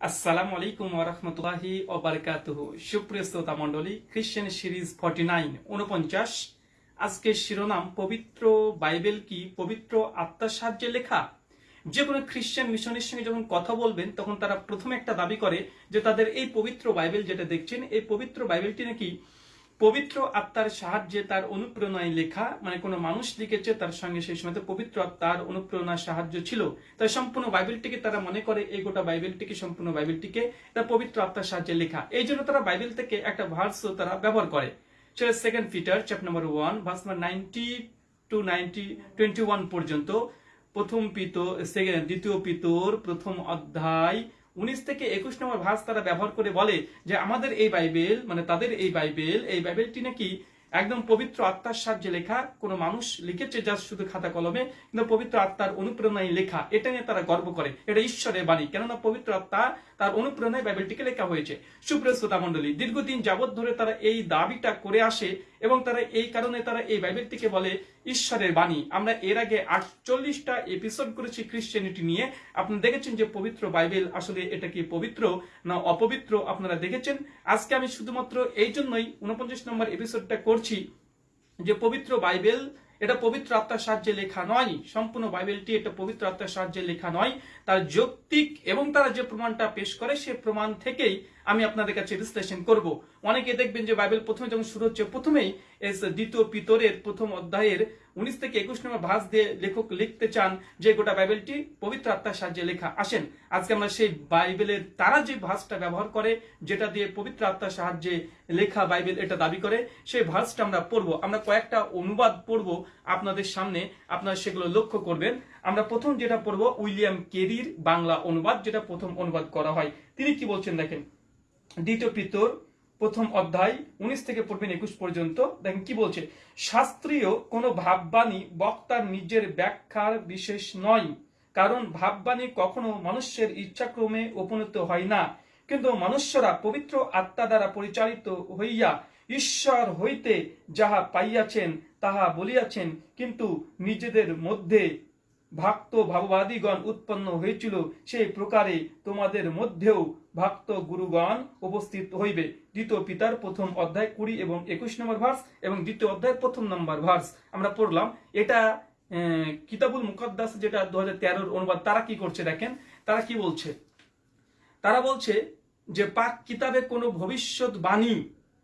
আসসালামু আলাইকুম ওরহমতুল্লাহি ওবারকাতুহু সুপ্রিয় শ্রোতা মণ্ডলী খ্রিশ্চান সিরিজ ফর্টি নাইন উনপঞ্চাশ আজকের শিরোনাম, পবিত্র বাইবেল কি? পবিত্র আত্মার সাহায্যে লেখা। যে কোনো খ্রিশ্চান মিশনের সঙ্গে যখন কথা বলবেন, তখন তারা প্রথমে একটা দাবি করে যে তাদের এই পবিত্র বাইবেল যেটা দেখছেন, এই পবিত্র বাইবেলটি নাকি পবিত্র আত্মার সাহায্যে তার অনুপ্রেরণায় লেখা মানে কোনো মানুষ লিখেছে তার সঙ্গে সেই সময় পবিত্র আত্মার অনুপ্রেরণার সাহায্য ছিল। তাই সম্পূর্ণ বাইবেলটিকে তারা মনে করে, এই গোটা বাইবেলটিকে, সম্পূর্ণ বাইবেলটিকে তার পবিত্র আত্মার সাহায্যে লেখা। এই জন্য তারা বাইবেল থেকে একটা ভার্সও তারা ব্যবহার করে। সেটা second Peter chap number one verse number ninety two ninety twenty one পর্যন্ত। প্রথম পিত দ্বিতীয় পিতর, প্রথম অধ্যায় উনিশ থেকে একুশ নম্বর ভাষ তারা ব্যবহার করে বলে যে, আমাদের এই বাইবেল মানে তাদের এই বাইবেল, এই বাইবেলটি নাকি একদম পবিত্র আত্মার সাহায্যে লেখা। কোনো মানুষ লিখেছে যা শুধু খাতা কলমে, কিন্তু পবিত্র আত্মার অনুপ্রেরণায় লেখা। এটা নিয়ে তারা গর্ব করে। এটা ঈশ্বরের বাণী। কেননা পবিত্র আত্মা তার অনুপ্রেরণায় বাইবেলটিকে লেখা হয়েছে। সুপ্রিয় শ্রোতা মণ্ডলী, দীর্ঘদিন যাবৎ ধরে তারা এই দাবিটা করে আসে এবং তারা এই কারণে তারা এই বাইবেলটিকে বলে ঈশ্বরের বাণী। আমরা এর আগে আটচল্লিশটা এপিসোড করেছি খ্রিশ্চানিটি নিয়ে। আপনি দেখেছেন যে পবিত্র বাইবেল আসলে এটা কি পবিত্র না অপবিত্র? আপনারা দেখেছেন। আজকে আমি শুধুমাত্র এই জন্যই উনপঞ্চাশ নম্বর এপিসোডটা করছি যে পবিত্র বাইবেল এটা পবিত্র আত্মার সাহায্যে লেখা নয়। সম্পূর্ণ বাইবেলটি এটা পবিত্র আত্মার সাহায্যে লেখা নয়। তার যৌক্তিক এবং তারা যে প্রমাণটা পেশ করে সে প্রমাণ থেকেই আমি আপনাদের কাছে বিশ্লেষণ করব। অনেকে দেখবেন যে বাইবেল প্রথমে যখন শুরু হচ্ছে, প্রথমেই দ্বিতীয় পিতরের প্রথম অধ্যায়ের উনিশ থেকে একুশ নম্বর ভাস দিয়ে লেখক লিখতে চান যে গোটা বাইবেলটি পবিত্র আত্মার সাহায্যে লেখা। আসেন, আজকে আমরা সেই বাইবেলের তারা যে ভাসটা ব্যবহার করে, যেটা দিয়ে পবিত্র আত্মার সাহায্যে লেখা বাইবেল এটা দাবি করে, সেই ভাসটা আমরা পড়ব। আমরা কয়েকটা অনুবাদ পড়ব আপনাদের সামনে, আপনারা সেগুলো লক্ষ্য করবেন। আমরা প্রথম যেটা পড়ব, উইলিয়াম কেরির বাংলা অনুবাদ, যেটা প্রথম অনুবাদ করা হয়। তিনি কি বলছেন দেখেন। দ্বিতীয় পিতর, প্রথম অধ্যায়, উনিশ থেকে পড়বেন একুশ পর্যন্ত। দেখেন কি বলছে? শাস্ত্রীয় কোনো ভাববাণী বক্তার নিজের ব্যাখ্যার বিশেষ নয়, কারণ ভাববাণী কখনো মানুষের ইচ্ছাক্রমে উপনীত হয় না। কিন্তু মনুষ্যরা পবিত্র আত্মা দ্বারা পরিচালিত হইয়া ঈশ্বর হইতে যাহা পাইয়াছেন, তাহা বলিয়াছেন, কিন্তু নিজেদের মধ্যে ভক্ত ভাববাদীগণ উৎপন্ন হয়েছিল, সেই প্রকারে তোমাদের মধ্যেও ভক্ত গুরুগণ উপস্থিত হইবে। দ্বিতীয় পিতার প্রথম অধ্যায় কুড়ি এবং একুশ নম্বর ভার্স এবং দ্বিতীয় অধ্যায় প্রথম নম্বর ভার্স। আমরা পড়লাম, এটা কিতাবুল মুকদ্দাস যেটা দু হাজার অনুবাদ, তারা কি করছে দেখেন? তারা কি বলছে? তারা বলছে যে, পাক কিতাবে কোনো ভবিষ্যৎবাণী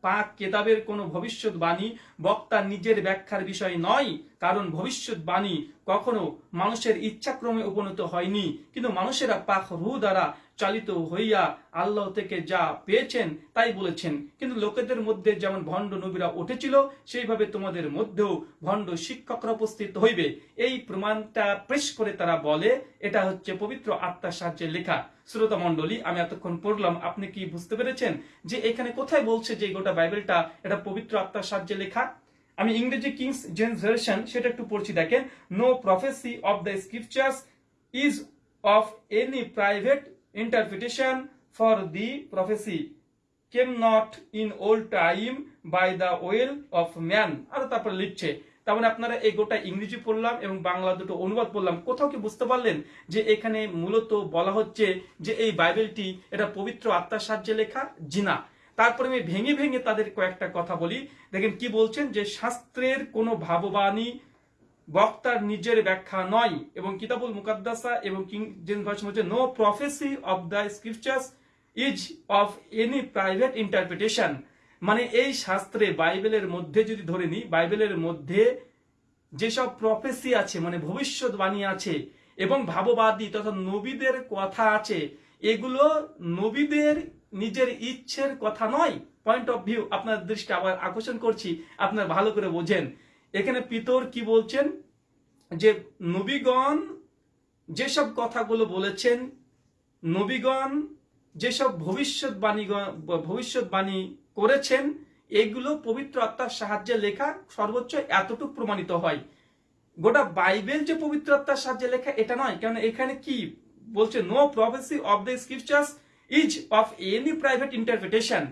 পাক কেতাবের কোনো ভবিষ্যৎবাণী বক্তা নিজের ব্যাখ্যার বিষয় নয়, কারণ ভবিষ্যৎবাণী কখনো মানুষের ইচ্ছাক্রমে উপনীত হয়নি, কিন্তু মানুষেরা পাক রু দ্বারা চালিত হইয়া আল্লাহ থেকে যা পেয়েছেন তাই বলেছেন। কিন্তু লোকেদের মধ্যে যেমন ভণ্ড নবীরা উঠেছিল, সেইভাবে তোমাদের মধ্যেও ভণ্ড শিক্ষকরা উপস্থিত হইবে। এই প্রমাণটা পেশ করে তারা বলে, এটা হচ্ছে পবিত্র আত্মার সাহায্যে লেখা। শ্রোতা মণ্ডলী, আমি এতক্ষণ পড়লাম, আপনি কি বুঝতে পেরেছেন যে এখানে কোথায় বলছে যে গোটা বাইবেলটা এটা পবিত্র আত্মার সাহায্যে লেখা? আমি ইংরেজি কিংস জেন্স ভার্সন, সেটা একটু পড়ছি, দেখেন no prophecy of the scriptures is of any private interpretation for the prophecy came not in old time by the will of man আর তারপর লিখছে, তার মানে আপনারা এই গোটা ইংরেজি পড়লাম এবং বাংলা দুটো অনুবাদ পড়লাম, কোথাও কি বুঝতে পারলেন যে এখানে মূলত বলা হচ্ছে যে এই বাইবেলটি এটা পবিত্র আত্মার সাহায্যে লেখা? জিনা তারপরে আমি ভেঙে ভেঙে তাদের কয়েকটা কথা বলি। দেখেন কি বলছেন যে শাস্ত্রের কোনো ভাববাণী বক্তার নিজের ব্যাখ্যা নয় এবং কিতাবুল মুকাদ্দাসা এবং কিং জেমস ভার্সন হচ্ছে no prophecy of the scriptures is of any private interpretation মানে এই শাস্ত্রে বাইবেলের মধ্যে যদি ধরে নিই, বাইবেলের মধ্যে যেসব প্রফেসি আছে মানে ভবিষ্যৎবাণী আছে এবং ভাববাদী তথা নবীদের কথা আছে, এগুলো নবীদের নিজের ইচ্ছের কথা নয়। পয়েন্ট অফ ভিউ আপনার দৃষ্টি আবার আকর্ষণ করছি, আপনার ভালো করে বোঝেন। এখানে পিতর কি বলছেন? যে নবীগণ যেসব কথাগুলো বলেছেন, নবীগণ যেসব ভবিষ্যৎবাণী ভবিষ্যৎবাণী করেছেন, এগুলো পবিত্র আত্মার সাহায্যে লেখা সর্বোচ্চ এতটুকু প্রমাণিত হয়। গোটা বাইবেল যে পবিত্র আত্মার সাহায্যে লেখা, এটা নয়। কারণ এখানে কি বলছে no prophecy of the scriptures is of any private interpretation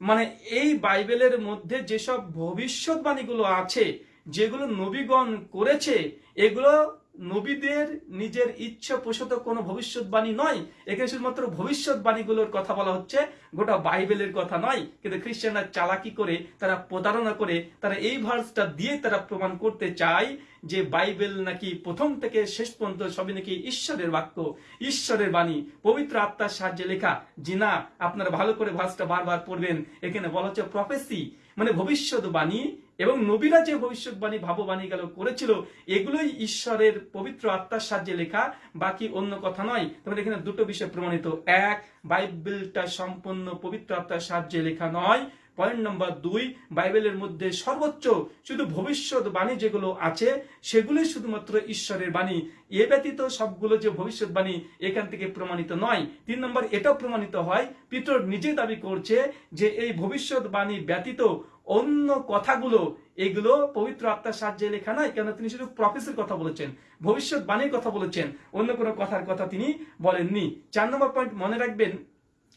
মানে এই বাইবেলের মধ্যে যেসব ভবিষ্যৎবাণীগুলো আছে যেগুলো নবীগণ করেছে, এগুলো নবীদের নিজের ইচ্ছা প্রসূত কোনো ভবিষ্যৎবাণী নয়। এখানে শুধুমাত্র ভবিষ্যৎবাণীগুলোর কথা বলা হচ্ছে, গোটা বাইবেলের কথা নয়। কিন্তু খ্রিস্টানরা চালাকি করে, তারা প্রতারণা করে, তারা এই ভার্সটা দিয়ে তারা প্রমাণ করতে চায় যে বাইবেল নাকি প্রথম থেকে শেষ পর্যন্ত সবই নাকি ঈশ্বরের বাক্য, ঈশ্বরের বাণী। পবিত্র আত্মার সাহায্যে লেখা, জি না, আপনারা ভালো করে ভার্সটা বারবার পড়বেন। এখানে বলা হচ্ছে প্রফেসি মানে ভবিষ্যৎবাণী। এবং নবীরা যে ভবিষ্যৎবাণী, ভাববাণী গেল, করেছিল, এগুলোই ঈশ্বরের পবিত্র আত্মার সাহায্যে লেখা, বাকি অন্য কথা নয়। তবে এখানে দুটো বিষয় প্রমাণিত। এক, বাইবেলটা সম্পূর্ণ পবিত্র আত্মার সাহায্যে লেখা নয়। পয়েন্ট নম্বর দুই, বাইবেলের মধ্যে সর্বোচ্চ শুধু ভবিষ্যৎ বাণী যেগুলো আছে, সেগুলোই শুধুমাত্র ঈশ্বরের বাণী। এ ব্যতীত সবগুলো যে ভবিষ্যৎবাণী, এখান থেকে প্রমাণিত নয়। তিন নম্বর, এটাও প্রমাণিত হয়, পিতর নিজে দাবি করছে যে এই ভবিষ্যৎবাণী ব্যতীত অন্য কথাগুলো, এগুলো পবিত্র আত্মার সাহায্যে লেখা নয় কেন তিনি শুধু প্রফেসের কথা বলেছেন, ভবিষ্যৎবাণীর কথা বলেছেন, অন্য কোনো কথার কথা তিনি বলেননি। চার নম্বর পয়েন্ট মনে রাখবেন,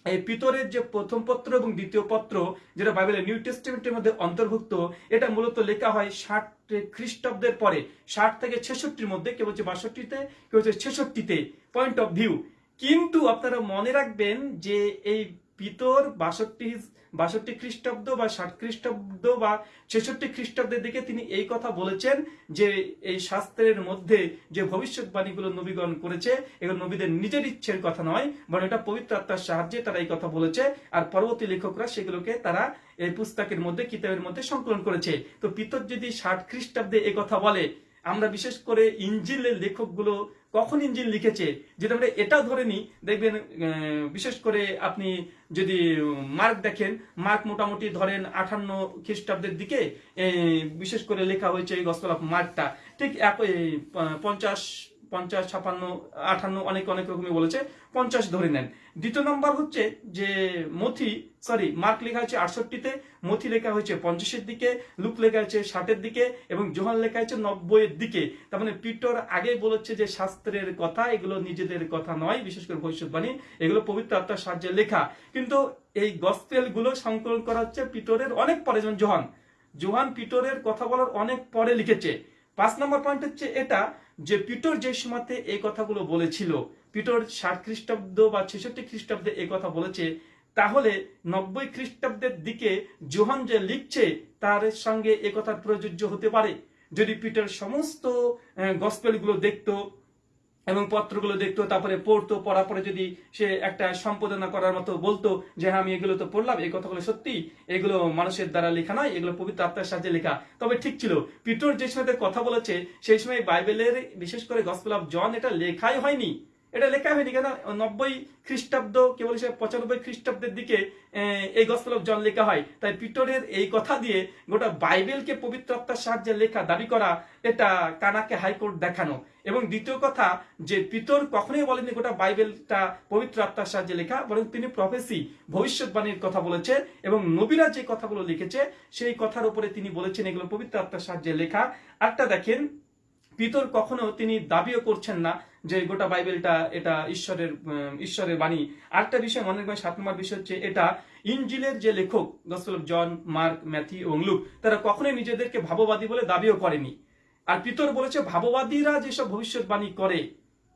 এই পিতরের যে প্রথম পত্র এবং দ্বিতীয় পত্র, যেটা বাইবেলের নিউ টেস্টিমেন্টের মধ্যে অন্তর্ভুক্ত, এটা মূলত লেখা হয় ষাট খ্রিস্টাব্দের পরে, ষাট থেকে ছেষট্টির মধ্যে, কেউ হচ্ছে বাষট্টিতে, কেউ হচ্ছে ছেষট্টিতে পয়েন্ট অফ ভিউ কিন্তু আপনারা মনে রাখবেন যে এই পিতর বাষট্টি বাষট্টি খ্রিস্টাব্দ বা ষাট খ্রিস্টাব্দ বা ছেষট্টি খ্রিস্টাব্দের দিকে তিনি এই কথা বলেছেন যে এই শাস্ত্রের মধ্যে যে ভবিষ্যৎবাণীগুলো নবীগণ করেছে, এগুলো নবীদের নিজের ইচ্ছের কথা নয়, বরং এটা পবিত্র আত্মার সাহায্যে তারা এই কথা বলেছে, আর পরবর্তী লেখকরা সেগুলোকে তারা এই পুস্তকের মধ্যে, কিতাবের মধ্যে সংকলন করেছে। তো পিতর যদি ষাট খ্রিস্টাব্দে কথা বলে, আমরা বিশেষ করে ইঞ্জিলের লেখকগুলো কখন ইঞ্জিন লিখেছে যদি আমরা এটাও ধরে নিই। দেখবেন বিশেষ করে আপনি যদি মার্ক দেখেন, মার্ক মোটামুটি ধরেন আঠান্ন খ্রিস্টাব্দের দিকে বিশেষ করে লেখা হয়েছে এই গস্তলাফ মার্কটা। ঠিক এক পঞ্চাশ পঞ্চাশ, ছাপান্ন, আঠান্ন, অনেক অনেক রকমই বলেছে, পঞ্চাশ ধরে নেন। দ্বিতীয় নম্বর হচ্ছে যে মথি সরি মার্ক লেখা হয়েছে আটষট্টিতে, মথি লেখা হয়েছে পঞ্চাশের দিকে লুক লেখা হয়েছে ষাটের দিকে, এবং জোহান লেখা হয়েছে নব্বইয়ের দিকে। তার মানে পিটর আগে বলেছে যে শাস্ত্রের কথা, এগুলো নিজেদের কথা নয়, বিশেষ করে ভবিষ্যৎবাণী, এগুলো পবিত্র আত্মার সাহায্যে লেখা। কিন্তু এই গসপেলগুলো সংকলন করা হচ্ছে পিটরের অনেক পরে, যেমন জোহান। জোহান পিটরের কথা বলার অনেক পরে লিখেছে। পাঁচ নম্বর পয়েন্ট হচ্ছে এটা যে পিটর যে সময়তে এই কথাগুলো বলেছিল, পিটর ষাট খ্রিস্টাব্দ বা ছেষট্টি খ্রিস্টাব্দে এই কথা বলেছে, তাহলে নব্বই খ্রিস্টাব্দের দিকে জোহান যে লিখছে, তার সঙ্গে এ কথা প্রযোজ্য হতে পারে। যদি পিটার সমস্ত গসপেলগুলো দেখতো এবং পত্রগুলো দেখতো, তারপরে পড়তো, পড়ার পরে যদি সে একটা সম্পাদনা করার মতো বলতো যে হ্যাঁ আমি এগুলো তো পড়লাম, এই কথাগুলো সত্যি, এগুলো মানুষের দ্বারা লেখা নয়, এগুলো পবিত্র আত্মার সাহায্যে লেখা। তবে ঠিক ছিল পিটর যে সময় কথা বলেছে, সেই সময় বাইবেলের, বিশেষ করে গসপেল অফ জন, এটা লেখাই হয়নি। এটা লেখা হয়নি কেন? নব্বই খ্রিস্টাব্দ, কেবল সে পঁচানব্বই খ্রিস্টাব্দের দিকে এই গসপেল অফ জন লেখা হয়। তাই পিটরের এই কথা দিয়ে গোটা বাইবেলকে পবিত্র আত্মার সাহায্যে লেখা, দাবি করা, এটা কানাকে হাইকোর্ট দেখানো। এবং দ্বিতীয় কথা, যে পিতর কখনোই বলেনি গোটা বাইবেলটা পবিত্র আত্মার সাহায্যে লেখা, বরং তিনি প্রফেসি ভবিষ্যৎবাণীর কথা বলেছেন এবং নবীরা যে কথাগুলো লিখেছে, সেই কথার উপরে তিনি বলেছেন এগুলো পবিত্র আত্মার সাহায্যে লেখা। আরটা দেখেন পিতর কখনো তিনি দাবিও করছেন না যে গোটা বাইবেলটা এটা ঈশ্বরের ঈশ্বরের বাণী। আরেকটা বিষয় মনে রাখবেন, সাত নম্বর বিষয় হচ্ছে এটা ইঞ্জিলের যে লেখক গসল জন, মার্ক ম্যাথি এবং লুক, তারা কখনোই নিজেদেরকে ভাববাদী বলে দাবিও করেনি। আর পিতর বলেছে, ভাববাদীরা যেসব ভবিষ্যৎবাণী করে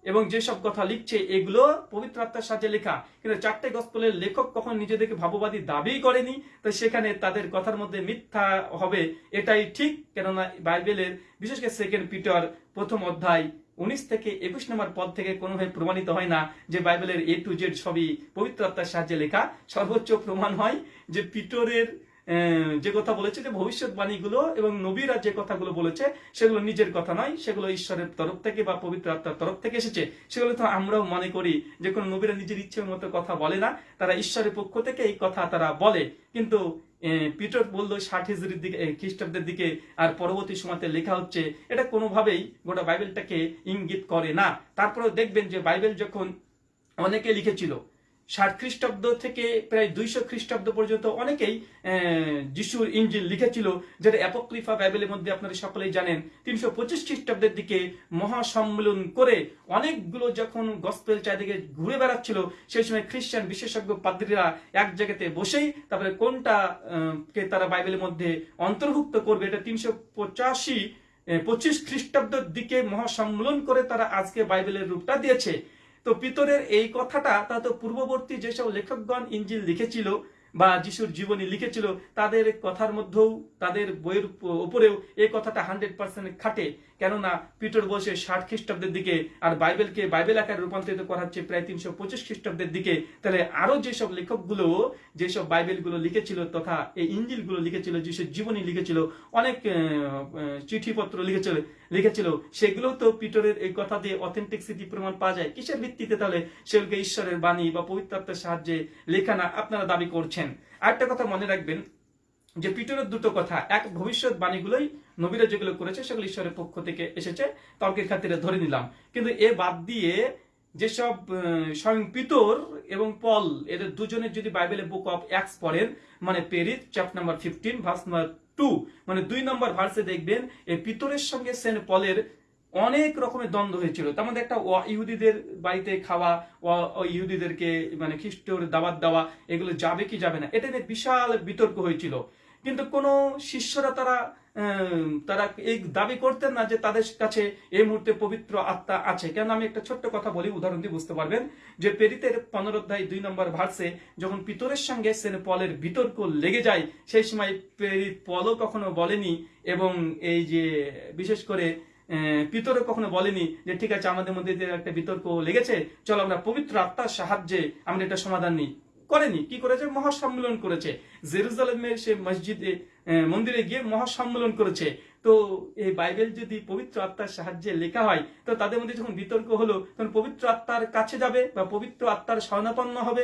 এবং যেসব কথা লিখছে, এগুলো পবিত্র আত্মার সাথে লেখা। কিন্তু চারটে গসপেলের লেখক কখন নিজেদেরকে ভাববাদী দাবি করেনি, তো সেখানে তাদের কথার মধ্যে মিথ্যা হবে এটাই ঠিক। কেননা বাইবেলের, বিশেষ করে সেকেন্ড পিটার প্রথম অধ্যায়, উনিশ থেকে একুশ নম্বর পদ থেকে কোনোভাবে প্রমাণিত হয় না যে বাইবেলের এ টু জেড সবই পবিত্র আত্মার সাহায্যে লেখা। সর্বোচ্চ প্রমাণ হয় যে পিটরের যে কথা বলেছে যে ভবিষ্যৎবাণীগুলো এবং নবীরা যে কথাগুলো বলেছে, সেগুলো নিজের কথা নয়, সেগুলো ঈশ্বরের তরফ থেকে বা পবিত্র আত্মার তরফ থেকে এসেছে। সেগুলো তো আমরাও মনে করি যে কোনো নবীরা নিজের ইচ্ছের মতো কথা বলে না, তারা ঈশ্বরের পক্ষ থেকে এই কথা তারা বলে। কিন্তু পিটর বলল ষাট হিজড়ির দিকে খ্রিস্টাব্দের দিকে আর পরবর্তী সময়তে লেখা হচ্ছে, এটা কোনোভাবেই গোটা বাইবেলটাকে ইঙ্গিত করে না। তারপরেও দেখবেন যে বাইবেল যখন অনেকে লিখেছিল ষাট খ্রিস্টাব্দ থেকে প্রায় দুইশো খ্রিস্টাব্দ পর্যন্ত অনেকেই যিশুর ইঞ্জিল লিখেছিল, যেটা অ্যাপোক্রিফা বাইবেলের মধ্যে আপনারা সকলেই জানেন, তিনশো পঁচিশ খ্রিস্টাব্দের দিকে মহাসম্মেলন করে অনেকগুলো যখন গসপেল চারিদিকে ঘুরে বেড়াচ্ছিল, সেই সময় খ্রিস্টান বিশেষজ্ঞ পাদ্রীরা এক জায়গাতে বসেই তারপরে কোনটা কে তারা বাইবেলের মধ্যে অন্তর্ভুক্ত করবে, এটা তিনশো পঁচাশি পঁচিশ খ্রিস্টাব্দের দিকে মহাসম্মেলন করে তারা আজকে বাইবেলের রূপটা দিয়েছে। তো পিতরের এই কথাটা তা তো পূর্ববর্তী যেসব লেখকগণ ইঞ্জিল লিখেছিল বা যিশুর জীবনী লিখেছিল, তাদের কথার মধ্যেও, তাদের বইয়ের উপ- উপরেও এই কথাটা হান্ড্রেড পার্সেন্ট খাটে। কেননা পিটর বসে ষাট খ্রিস্টাব্দের দিকে আর বাইবেলকে বাইবেল আকারে রূপান্তরিত করা হচ্ছে প্রায় তিনশো পঁচিশ খ্রিস্টাব্দের দিকে, তাহলে আরও যেসব লেখকগুলো, যেসব বাইবেলগুলো লিখেছিল তথা এই ইঞ্জিলগুলো লিখেছিল, যেসব জীবনী লিখেছিল, অনেক চিঠিপত্র লিখেছিল লিখেছিল সেগুলো তো পিটরের এই কথা দিয়ে অথেন্টিকসিটি প্রমাণ পাওয়া যায়। কিসের ভিত্তিতে তাহলে সেগুলোকে ঈশ্বরের বাণী বা পবিত্র সাহায্যে লেখা না আপনারা দাবি করছেন? আরেকটা কথা মনে রাখবেন যে পিটরের দুটো কথা, এক ভবিষ্যৎ বাণীগুলোই নবীরা যেগুলো করেছে, সেগুলো ঈশ্বরের পক্ষ থেকে এসেছে, তর্কের খাতিরে ধরে নিলাম। কিন্তু এ বাদ দিয়ে যেসব স্বয়ং পিতর এবং পল, এদের দুজনের যদি বাইবেলে বুক অফ অ্যাক্স পড়েন মানে পেরিত chapter number fifteen verse number two মানে দুই নম্বর ভার্সে দেখবেন এই পিতরের সঙ্গে সেন্ট পলের অনেক রকমের দ্বন্দ্ব হয়েছিল। তার মধ্যে একটা ইহুদিদের বাড়িতে খাওয়া ইহুদিদেরকে মানে খ্রিস্টর দাওয়াত দেওয়া, এগুলো যাবে কি যাবে না, এটা নিয়ে বিশাল বিতর্ক হয়েছিল। কিন্তু কোন শিষ্যরা তারা তারা এই দাবি করতেন না যে তাদের কাছে এই মুহূর্তে পবিত্র আত্মা আছে। কেন আমি একটা ছোট্ট কথা বলি, উদাহরণ দিয়ে বুঝতে পারবেন যে পেরিতের পনেরো অধ্যায় দুই নম্বর ভার্সে যখন পিতরের সঙ্গে সেন পলের বিতর্ক লেগে যায়, সেই সময় পেরিত পলও কখনো বলেনি এবং এই যে বিশেষ করে পিতরও কখনো বলেনি যে ঠিক আছে আমাদের মধ্যে একটা বিতর্ক লেগেছে, চলো আমরা পবিত্র আত্মার সাহায্যে আমরা এটা সমাধান নিই। করেনি। কি করেছে? মহাসম্মেলন করেছে। জেরুজালেমের সে মসজিদে মন্দিরে গিয়ে মহাসম্মেলন করেছে। তো এই বাইবেল যদি পবিত্র আত্মার সাহায্যে লেখা হয়, তো তাদের মধ্যে যখন বিতর্ক হলো, তখন পবিত্র আত্মার কাছে যাবে বা পবিত্র আত্মার শরণাপন্ন হবে,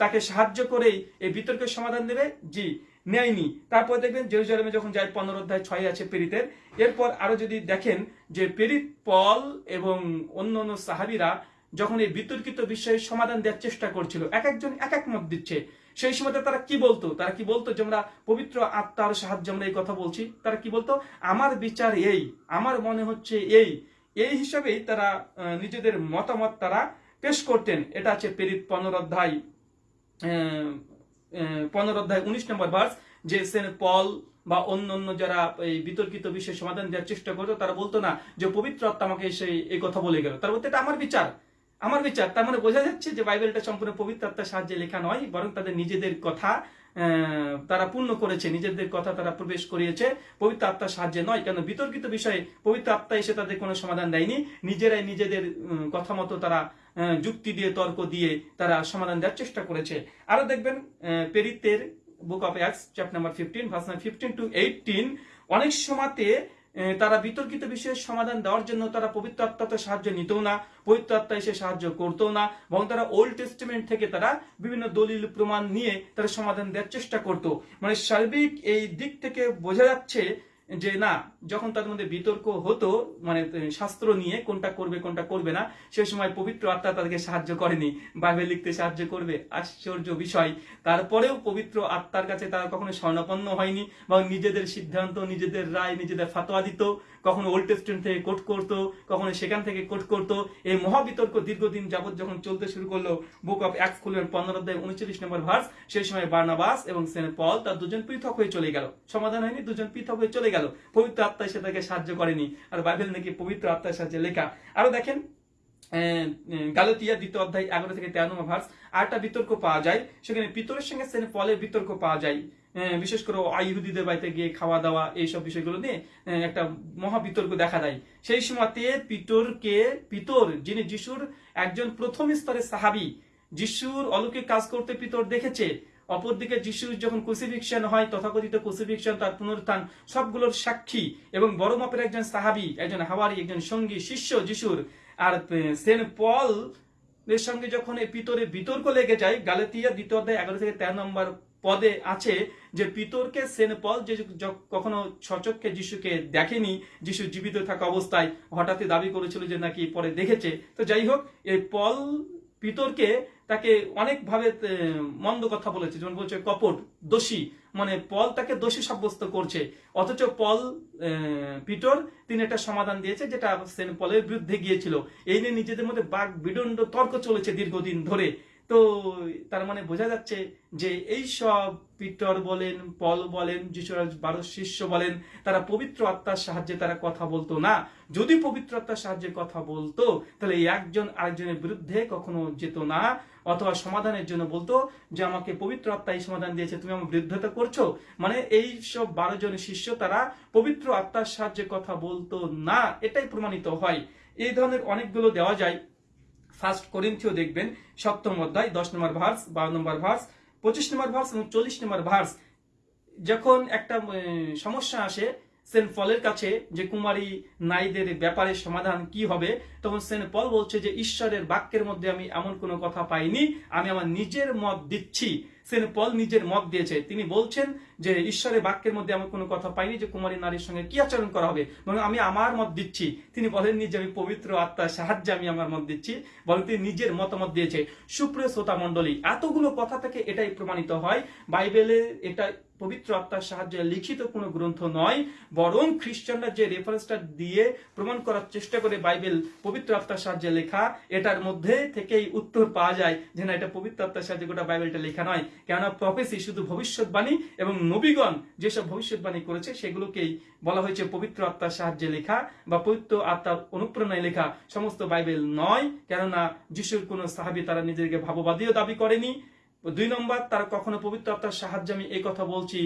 তাকে সাহায্য করেই এই বিতর্কের সমাধান দেবে? জি, নেয়নি। তারপর দেখবেন জেরুজালেমে যখন যায়, পনেরো অধ্যায় ছয় আছে পেরিতের, এরপর আরও যদি দেখেন যে পেরিত পল এবং অন্য অন্য সাহাবিরা যখন এই বিতর্কিত বিষয়ে সমাধান দেওয়ার চেষ্টা করছিল এক একজন এক এক মত দিচ্ছে। সেই সময় তারা কি বলতো? তারা কি বলতো যে আমরা পবিত্র আত্মার সাহায্যে আমরা এই কথা বলছি? তারা কি বলতো? আমার বিচার এই আমার মনে হচ্ছে এই। এই হিসাবেই তারা নিজেদের মতামত তারা পেশ করতেন। এটা আছে পেরিত পনেরো অধ্যায় আহ, আহ, পনেরো অধ্যায় উনিশ নম্বর ভার্স যে সেন পল বা অন্য অন্য যারা এই বিতর্কিত বিষয়ে সমাধান দেওয়ার চেষ্টা করতো তারা বলতো না যে পবিত্র আত্মা আমাকে এসে এই কথা বলে গেল। তার বলতে এটা আমার বিচার। আমার বিচার, তার মানে বোঝা যাচ্ছে যে বাইবেলটা সম্পূর্ণ পবিত্র আত্মার সাহায্যে লেখা নয়, বরং তাদের নিজেদের কথা তারা পূর্ণ করেছে, নিজেদের কথা তারা প্রবেশ করিয়েছে পবিত্র আত্মার সাহায্যে নয়, কেন বিতর্কিত বিষয়ে পবিত্র আত্মা এসে তাদের কোনো সমাধান দেয়নি, নিজেরাই নিজেদের কথা মতো তারা যুক্তি দিয়ে, তর্ক দিয়ে তারা সমাধান দেওয়ার চেষ্টা করেছে। আরও দেখবেন পেরিতের book of Acts chapter number fifteen verse fifteen to eighteen অনেক সময়তে তারা বিতর্কিত বিষয়ের সমাধান দেওয়ার জন্য তারা পবিত্র আত্মাতে সাহায্য নিত না, পবিত্র আত্মা এসে সাহায্য করতো না এবং তারা ওল্ড টেস্টিমেন্ট থেকে তারা বিভিন্ন দলিল, প্রমাণ নিয়ে তারা সমাধান দেওয়ার চেষ্টা করত। মানে সার্বিক এই দিক থেকে বোঝা যাচ্ছে যে না, যখন তাদের মধ্যে বিতর্ক হতো মানে শাস্ত্র নিয়ে কোনটা করবে কোনটা করবে না, সেই সময় পবিত্র আত্মা তাদেরকে সাহায্য করেনি। বাইবেল লিখতে সাহায্য করবে, আশ্চর্য বিষয়। তারপরেও পবিত্র আত্মার কাছে তারা কখনো স্বর্ণপন্ন হয়নি এবং নিজেদের সিদ্ধান্ত, নিজেদের রায়, নিজেদের ফাতোয়া দিত, কখনো ওল্ড টেস্টমেন্ট থেকে কোট করতো, কখনো সেখান থেকে কোট করতো। এই মহাবিতর্ক দীর্ঘদিন যাবৎ যখন চলতে শুরু করল, বুক অফ অ্যাক্স খুলবেন পনেরো অধ্যায় উনচল্লিশ নম্বর ভার্স সেই সময় বার্নাবাস এবং সেন্ট পল তার দুজন পৃথক হয়ে চলে গেল। সমাধান হয়নি, দুজন পৃথক হয়ে চলে গেল। পবিত্র আত্মা এসে তাকে সাহায্য করেনি। আর বাইবেল নাকি পবিত্র আত্মার সাহায্যে লেখা। আরও দেখেন গালাতিয়া দ্বিতীয় অধ্যায় এগারো থেকে তেরো ভার্স আরেকটা বিতর্ক পাওয়া যায়, সেখানে পিতরের সঙ্গে পলের বিতর্ক পাওয়া যায়। বিশেষ করে আইহুদিদের বাড়িতে গিয়ে খাওয়া দাওয়া এইসব বিষয়গুলো নিয়ে একটা মহা বিতর্ক দেখা দেয়। সেই সময়তে পিতরকে, পিতর, যিনি যিশুর একজন প্রথম স্তরের সাহাবি, যিশুর অলৌকিক কাজ করতে পিতর দেখেছে অপরদিকে যিশুর যখন ক্রুসিফিকশন হয়, তথাকথিত ক্রুসিফিকশন তার পুনরুত্থান, সবগুলোর সাক্ষী এবং বড় মাপের একজন সাহাবি, একজন হাওয়ারি, একজন সঙ্গী, শিষ্য যিশুর। আর সেন্ট পল এর সঙ্গে যখন এই পিতরে বিতর্ক লেগে যায় গালাতিয়া দ্বিতীয় অধ্যায় এগারো থেকে তেরো নম্বর পদে আছে যে পিতরকে সেন্ট পল যে কখনো সচক্ষে যিশুকে দেখেনি, যিশু জীবিত থাকা অবস্থায় হঠাৎই দাবি করেছিল যে নাকি পরে দেখেছে। তো যাই হোক এই পল পিতরকে তাকে অনেকভাবে মন্দ কথা বলেছে। যেমন বলছে, কপট, দোষী। মানে পল তাকে দোষী সাব্যস্ত করছে। অথচ পল পিটর তিনি একটা সমাধান দিয়েছে, যেটা সেন্ট পলের বিরুদ্ধে গিয়েছিল। এই নিয়ে নিজেদের মধ্যে বাঘ বিদণ্ড তর্ক চলেছে দীর্ঘদিন ধরে। তো তার মানে বোঝা যাচ্ছে যে এই সব পিটর বলেন, পল বলেন যিশুর বারো শিষ্য বলেন, তারা পবিত্র আত্মার সাহায্যে তারা কথা বলতো না। যদি পবিত্র আত্মার সাহায্যে কথা বলতো, তাহলে একজন আরেকজনের বিরুদ্ধে কখনো যেত না, অথবা সমাধানের জন্য বলতো যে আমাকে পবিত্র আত্মা এই সমাধান দিয়েছে, তুমি আমার বিরুদ্ধতা করছ। মানে এই সব বারো জন শিষ্য তারা পবিত্র আত্মার সাহায্যে কথা বলতো না, এটাই প্রমাণিত হয়। এই ধরনের অনেকগুলো দেওয়া যায়। ফার্স্ট করিন্থিও দেখবেন, সপ্তম অধ্যায়, দশ নম্বর ভার্স বারো নম্বর ভার্স পঁচিশ নম্বর ভার্স এবং চল্লিশ নম্বর ভার্স যখন একটা সমস্যা আসে, সেন্ট পলের কাছে যে কুমারী নারীদের ব্যাপারে সমাধান কি হবে, তখন সেন্ট পল বলছে যে, ঈশ্বরের বাক্যের মধ্যে আমি এমন কোনো কথা পাইনি, আমি আমার নিজের মত দিচ্ছি। সেন্ট পল নিজের মত দিয়েছে। তিনি বলছেন যে, ঈশ্বরের বাক্যের মধ্যে এমন কোনো কথা পাইনি যে, কুমারী নারীর সঙ্গে কি আচরণ করা হবে। বরং আমি আমার মত দিচ্ছি। তিনি বলেননি যে আমি পবিত্র আত্মার সাহায্যে আমি আমার মত দিচ্ছি। বলেন তিনি নিজের মতামত দিয়েছে। সুপ্রিয় শ্রোতা মণ্ডলী, এতগুলো কথা থেকে এটাই প্রমাণিত হয়। বাইবেলে এটা পবিত্র আত্মার সাহায্যে লিখিত কোনো গ্রন্থ নয়। বরং খ্রিস্টানরা যে রেফারেন্সটা দিয়ে প্রমাণ করার চেষ্টা করে বাইবেল পবিত্র আত্মার সাহায্যে লেখা, এটার মধ্যে থেকেই উত্তর পাওয়া যায় যে, না, এটা পবিত্র আত্মার সাহায্যে গোটা বাইবেলটা লেখা নয়। কেননা প্রফেসি শুধু ভবিষ্যৎবাণী এবং নবীগণ যেসব ভবিষ্যৎবাণী করেছে, সেগুলোকেই বলা হয়েছে পবিত্র আত্মার সাহায্যে লেখা বা পবিত্র আত্মার অনুপ্রেরণায় লেখা। সমস্ত বাইবেল নয়, কেননা যিশুর কোনো সাহাবি তারা নিজেদেরকে ভাববাদীও দাবি করেনি দুই নম্বর, তার কখনো পবিত্র আত্মার সাহায্যে আমি এই কথা বলছি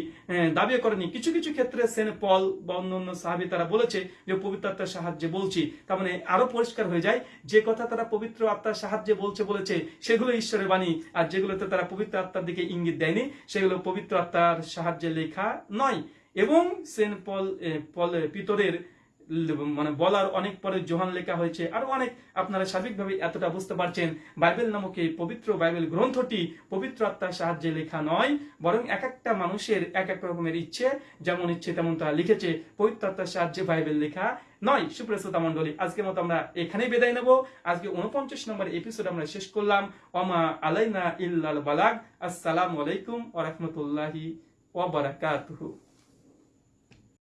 দাবি করেনি। কিছু কিছু ক্ষেত্রে সেন পল বা অন্য অন্য সাহাবি তারা বলেছে যে পবিত্র আত্মার সাহায্যে বলছি। তার মানে আরও পরিষ্কার হয়ে যায়, যে কথা তারা পবিত্র আত্মার সাহায্যে বলছে বলেছে, সেগুলো ঈশ্বরের বাণী, আর যেগুলোতে তারা পবিত্র আত্মার দিকে ইঙ্গিত দেয়নি, সেগুলো পবিত্র আত্মার সাহায্যে লেখা নয়। এবং সেন পল পল পিতরের মানে বলার অনেক পরে জোহান লেখা হয়েছে। আরও অনেক আপনারা সার্বিকভাবে এতটা বুঝতে পারছেন, বাইবেল নামক এই পবিত্র বাইবেল গ্রন্থটি পবিত্র আত্মার সাহায্যে লেখা নয়, বরং এক একটা মানুষের এক এক রকমের ইচ্ছে, যেমন ইচ্ছে তেমন তারা লিখেছে, পবিত্র আত্মার সাহায্যে বাইবেল লেখা নয়। সুপ্রসতা মন্ডলী আজকের মতো আমরা এখানেই বিদায় নেব। আজকে উনপঞ্চাশ নম্বর এপিসোড আমরা শেষ করলাম। ওমা আলাইনা ইল্লাল বালাগ। আসসালামু আলাইকুম ওয়া রাহমাতুল্লাহি ওয়া বারাকাতুহু।